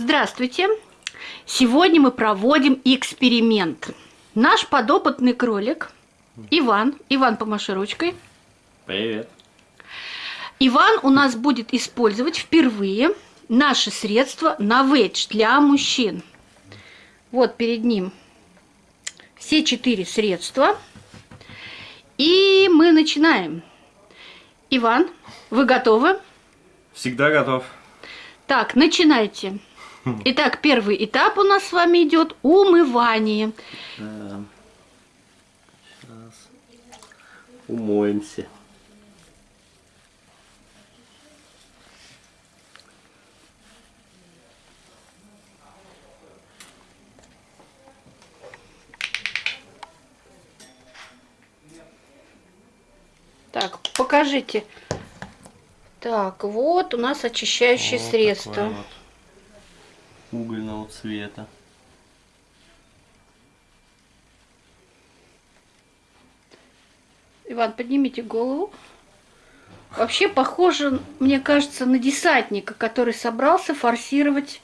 Здравствуйте! Сегодня мы проводим эксперимент. Наш подопытный кролик Иван, Иван, помаши ручкой. Привет. Иван у нас будет использовать впервые наши средства на ведж для мужчин. Вот перед ним все четыре средства. И мы начинаем. Иван, вы готовы? Всегда готов. Так, начинайте. Итак, первый этап у нас с вами идет умывание. Сейчас умоемся. Так, покажите. Так, вот у нас очищающее Вот средство. такое вот угольного цвета. Иван, поднимите голову. Вообще похоже, мне кажется, на десантника, который собрался форсировать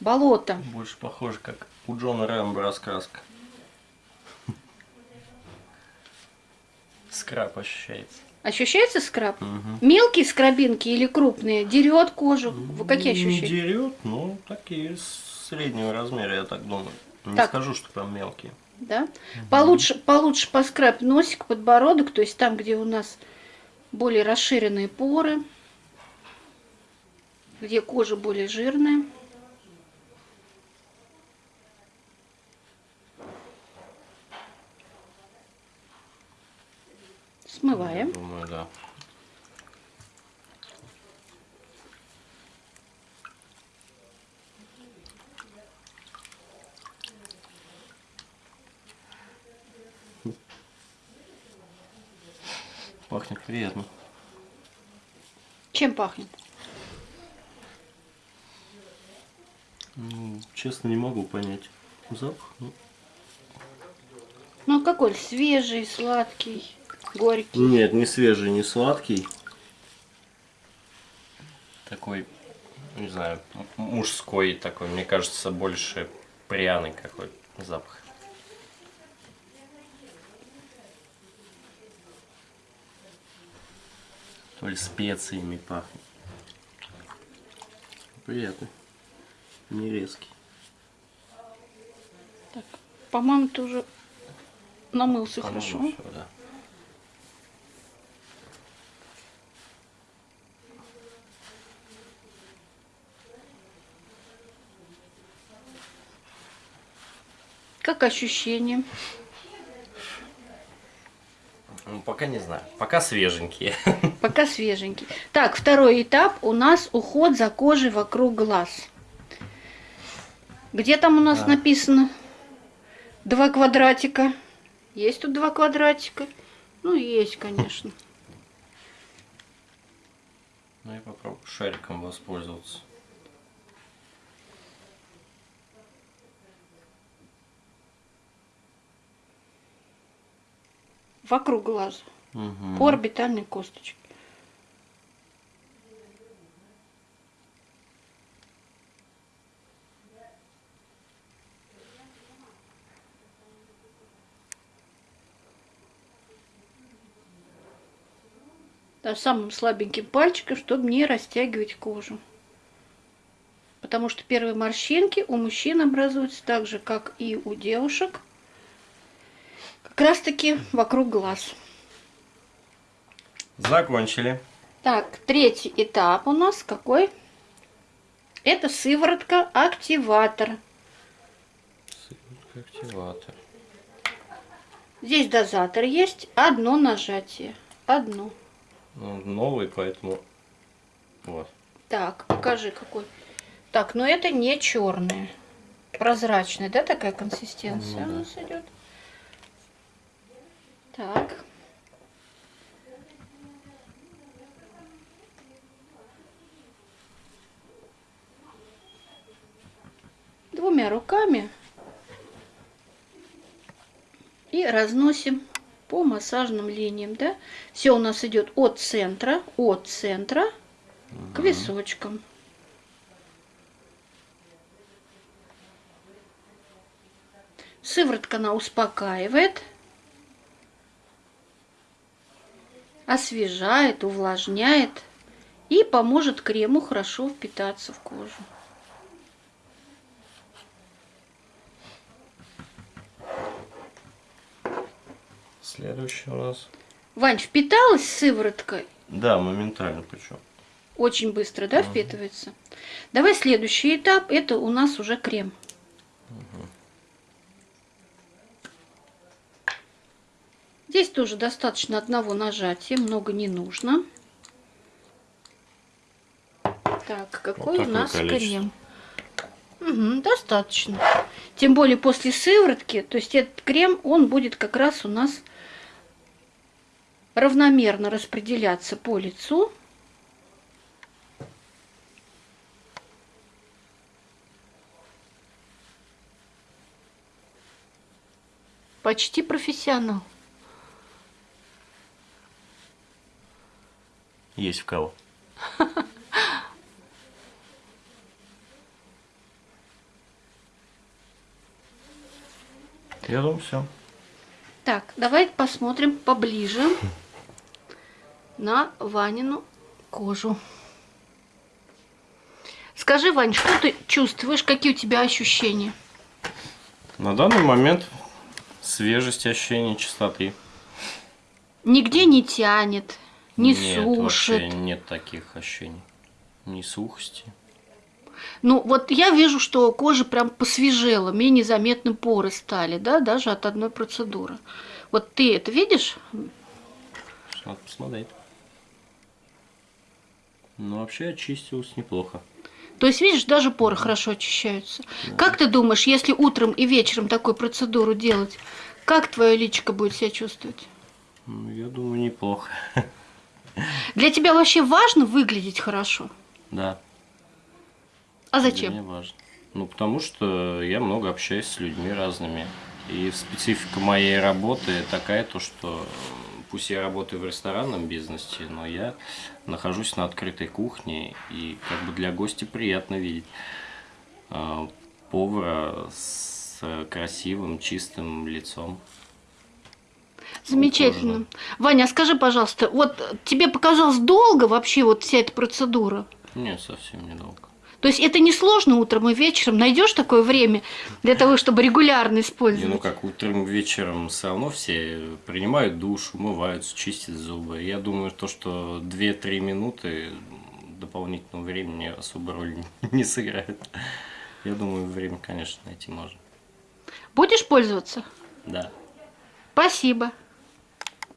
болото. Больше похоже, как у Джона Рэмбо раскраска. Скраб ощущается. Ощущается скраб? Мгм. Мелкие скрабинки или крупные? Дерет кожу? Вы какие Не ощущения? дерет, ну такие среднего размера, я так думаю. Не Так. скажу, что прям мелкие. Да? Получше, получше поскрабь носик, подбородок, то есть там, где у нас более расширенные поры, где кожа более жирная. Смываем. Думаю, да. Пахнет приятно. Чем пахнет? Ну, честно, не могу понять. Запах, ну, Ну какой? Свежий, сладкий, горький. Нет, не свежий, не сладкий. Такой, не знаю, мужской такой, мне кажется, больше пряный какой запах. То ли специями пахнет. Приятный. Не резкий. Так, по-моему, ты уже намылся По-моему, хорошо. всё, да. Как ощущение? Ну, пока не знаю. Пока свеженькие. Пока свеженький. Так, второй этап у нас уход за кожей вокруг глаз. Где там у нас Да. написано? Два квадратика. Есть тут два квадратика? Ну, есть, конечно. Ну и попробую шариком воспользоваться. Вокруг глаза. Мгм. По орбитальной косточке. Да, самым слабеньким пальчиком, чтобы не растягивать кожу. Потому что первые морщинки у мужчин образуются так же, как и у девушек. Как раз таки вокруг глаз. Закончили. Так, третий этап у нас какой? Это сыворотка активатор. Сыворотка активатор. Здесь дозатор есть, одно нажатие. Одно. Ну, новый, поэтому... Вот. Так, покажи какой. Так, но это не черное. Прозрачная, да, такая консистенция Ну у да. нас идет? Так. Двумя руками и разносим по массажным линиям, да? Все у нас идет от центра, от центра угу. к височкам. Сыворотка она успокаивает. Освежает, увлажняет и поможет крему хорошо впитаться в кожу. Следующий у нас. Вань, впиталась сыворотка? Да, моментально причем. Очень быстро, да, впитывается? Давай следующий этап. Это у нас уже крем. Здесь тоже достаточно одного нажатия, много не нужно. Так, какой Вот у нас крем? Мгм, достаточно. Тем более после сыворотки, то есть этот крем, он будет как раз у нас равномерно распределяться по лицу. Почти профессионал. Есть в кого. Я думаю, все. Так, давайте посмотрим поближе на Ванину кожу. Скажи, Вань, что ты чувствуешь, какие у тебя ощущения? На данный момент свежесть ощущения чистоты. Нигде не тянет, не Нет, вообще сушит. нет таких ощущений. Ни сухости. Ну, вот я вижу, что кожа прям посвежела, менее заметны поры стали, да, даже от одной процедуры. Вот ты это видишь? Надо посмотреть. Ну, вообще очистилось неплохо. То есть, видишь, даже поры хорошо очищаются. Как ты думаешь, если утром и вечером такую процедуру делать, как твое личико будет себя чувствовать? Ну, я думаю, неплохо. Для тебя вообще важно выглядеть хорошо? Да. А Для зачем? меня важно. Ну, потому что я много общаюсь с людьми разными. И специфика моей работы такая, то что пусть я работаю в ресторанном бизнесе, но я нахожусь на открытой кухне, и как бы для гостя приятно видеть э, повара с красивым, чистым лицом. Замечательно. Ваня, скажи, пожалуйста, вот тебе показалось долго вообще вот вся эта процедура? Нет, совсем недолго. То есть это не сложно утром и вечером? Найдешь такое время для того, чтобы регулярно Не, использовать? ну как утром, вечером все равно все принимают душ, умываются, чистят зубы. Я думаю, то, что 2-3 минуты дополнительного времени особо роль не сыграет. Я думаю, время, конечно, найти можно. Будешь пользоваться? Да. Спасибо.